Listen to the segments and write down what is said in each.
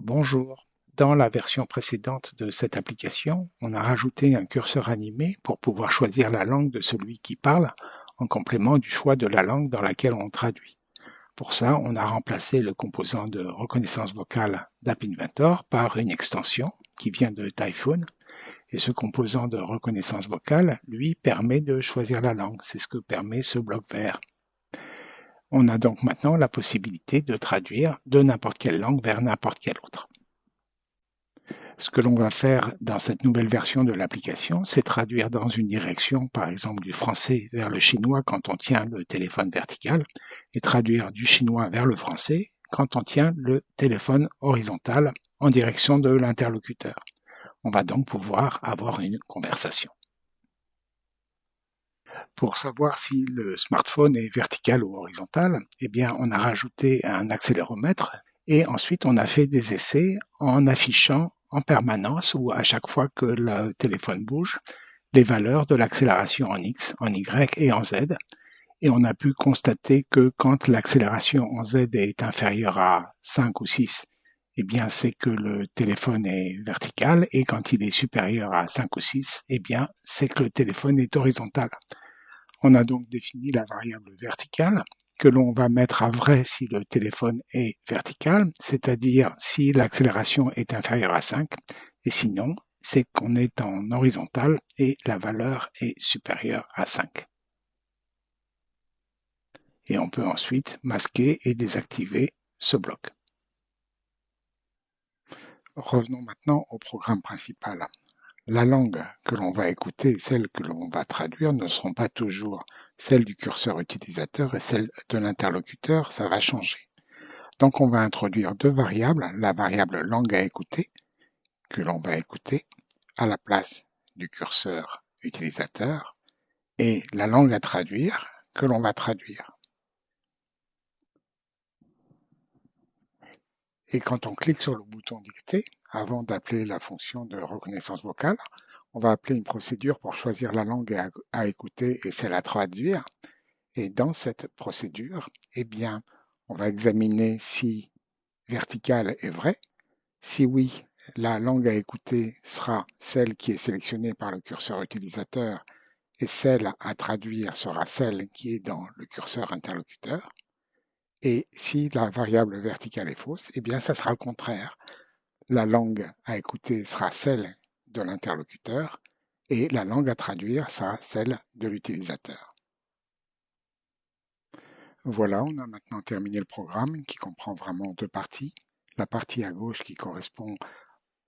Bonjour, dans la version précédente de cette application, on a rajouté un curseur animé pour pouvoir choisir la langue de celui qui parle en complément du choix de la langue dans laquelle on traduit. Pour ça, on a remplacé le composant de reconnaissance vocale d'App Inventor par une extension qui vient de Typhoon. Et ce composant de reconnaissance vocale, lui, permet de choisir la langue. C'est ce que permet ce bloc vert. On a donc maintenant la possibilité de traduire de n'importe quelle langue vers n'importe quelle autre. Ce que l'on va faire dans cette nouvelle version de l'application, c'est traduire dans une direction, par exemple du français vers le chinois quand on tient le téléphone vertical, et traduire du chinois vers le français quand on tient le téléphone horizontal en direction de l'interlocuteur. On va donc pouvoir avoir une conversation. Pour savoir si le smartphone est vertical ou horizontal, eh bien, on a rajouté un accéléromètre et ensuite on a fait des essais en affichant en permanence ou à chaque fois que le téléphone bouge les valeurs de l'accélération en X, en Y et en Z. Et on a pu constater que quand l'accélération en Z est inférieure à 5 ou 6, eh bien c'est que le téléphone est vertical et quand il est supérieur à 5 ou 6, eh bien c'est que le téléphone est horizontal. On a donc défini la variable verticale que l'on va mettre à vrai si le téléphone est vertical, c'est-à-dire si l'accélération est inférieure à 5, et sinon, c'est qu'on est en horizontal et la valeur est supérieure à 5. Et on peut ensuite masquer et désactiver ce bloc. Revenons maintenant au programme principal la langue que l'on va écouter et celle que l'on va traduire ne seront pas toujours celles du curseur utilisateur et celles de l'interlocuteur, ça va changer. Donc on va introduire deux variables, la variable langue à écouter, que l'on va écouter, à la place du curseur utilisateur, et la langue à traduire, que l'on va traduire. Et quand on clique sur le bouton dicter, avant d'appeler la fonction de reconnaissance vocale, on va appeler une procédure pour choisir la langue à, écouter et celle à traduire. Et dans cette procédure, eh bien, on va examiner si vertical est vrai. Si oui, la langue à écouter sera celle qui est sélectionnée par le curseur utilisateur et celle à traduire sera celle qui est dans le curseur interlocuteur. Et si la variable verticale est fausse, eh bien, ça sera le contraire. La langue à écouter sera celle de l'interlocuteur et la langue à traduire sera celle de l'utilisateur. Voilà, on a maintenant terminé le programme qui comprend vraiment deux parties. La partie à gauche qui correspond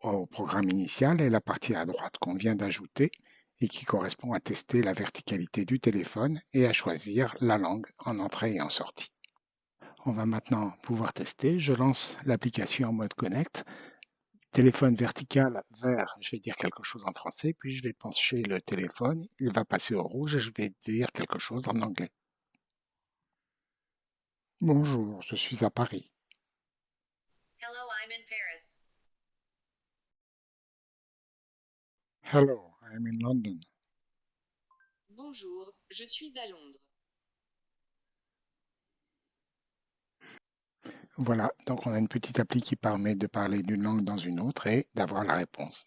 au programme initial et la partie à droite qu'on vient d'ajouter et qui correspond à tester la verticalité du téléphone et à choisir la langue en entrée et en sortie. On va maintenant pouvoir tester. Je lance l'application en mode connect. Téléphone vertical vert, je vais dire quelque chose en français, puis je vais pencher le téléphone, il va passer au rouge et je vais dire quelque chose en anglais. Bonjour, je suis à Paris. Hello, I'm in Paris. Hello, I'm in London. Bonjour, je suis à Londres. Voilà, donc on a une petite appli qui permet de parler d'une langue dans une autre et d'avoir la réponse.